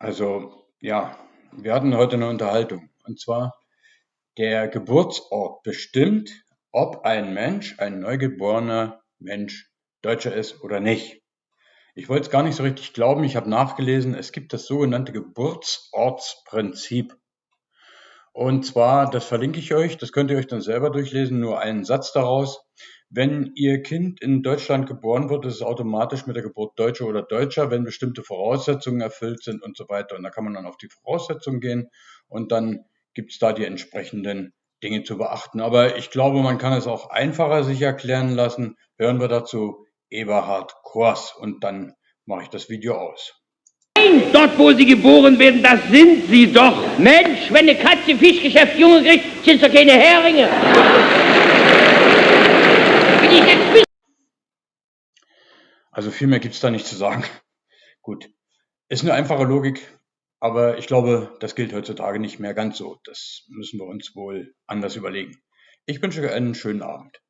Also, ja, wir hatten heute eine Unterhaltung. Und zwar, der Geburtsort bestimmt, ob ein Mensch, ein neugeborener Mensch, Deutscher ist oder nicht. Ich wollte es gar nicht so richtig glauben. Ich habe nachgelesen, es gibt das sogenannte Geburtsortsprinzip. Und zwar, das verlinke ich euch, das könnt ihr euch dann selber durchlesen, nur einen Satz daraus. Wenn Ihr Kind in Deutschland geboren wird, ist es automatisch mit der Geburt Deutscher oder Deutscher, wenn bestimmte Voraussetzungen erfüllt sind und so weiter. Und da kann man dann auf die Voraussetzungen gehen und dann gibt es da die entsprechenden Dinge zu beachten. Aber ich glaube, man kann es auch einfacher sich erklären lassen. Hören wir dazu Eberhard Kors und dann mache ich das Video aus. Nein, dort wo sie geboren werden, das sind sie doch. Mensch, wenn eine Katze Fischgeschäft Junge kriegt, sind es doch keine Heringe. Also viel mehr gibt es da nicht zu sagen. Gut, ist eine einfache Logik, aber ich glaube, das gilt heutzutage nicht mehr ganz so. Das müssen wir uns wohl anders überlegen. Ich wünsche einen schönen Abend.